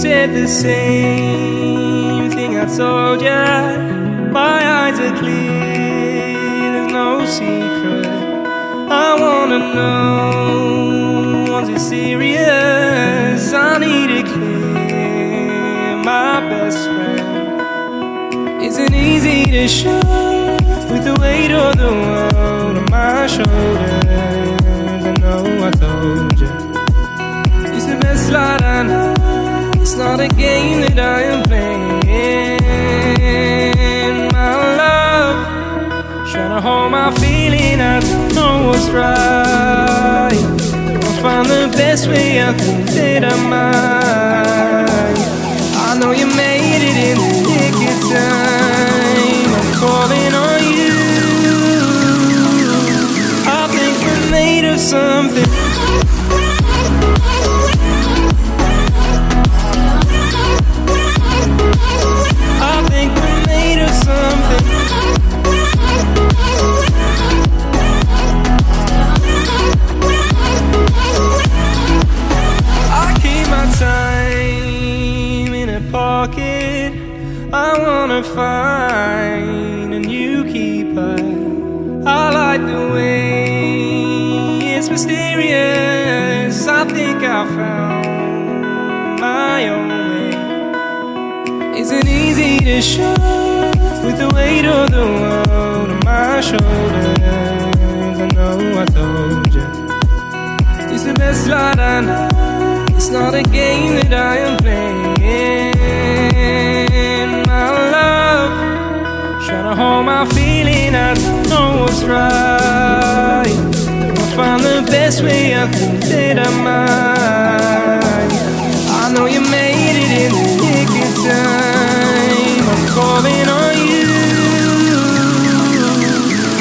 said the same thing I told ya. My eyes are clear, there's no secret. I wanna know, was it serious? I need it clear, my best friend. Isn't easy to show with the weight of the world on my shoulders. Not a game that I am playing. My love, trying to hold my feeling. I don't know what's right. I'll find the best way. I think that I might. I know you made it in the nick of time. I'm calling on you. I think we're made of something. Wanna find a new keeper. I like the way it's mysterious. I think I found my own way. Isn't easy to show with the weight of the world on my shoulders. I know I told you. It's the best light I know. It's not a game that I am playing. What's right. I'll find the best way. I think that I might. I know you made it in the nick of time. I'm calling on you.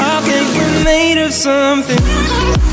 I think we're made of something.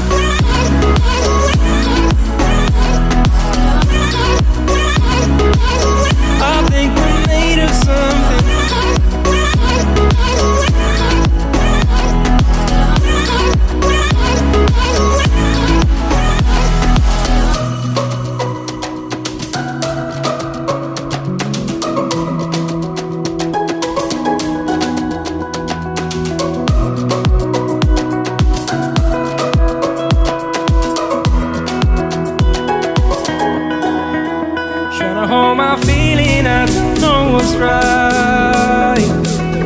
Feeling, I don't know what's right.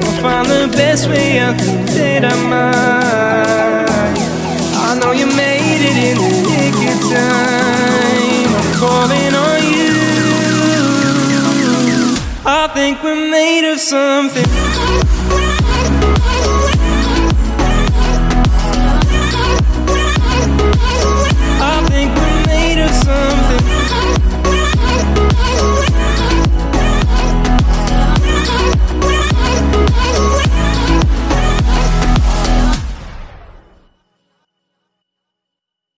I'll find the best way, I think that I might. I know you made it in the nick of time. I'm calling on you. I think we're made of something.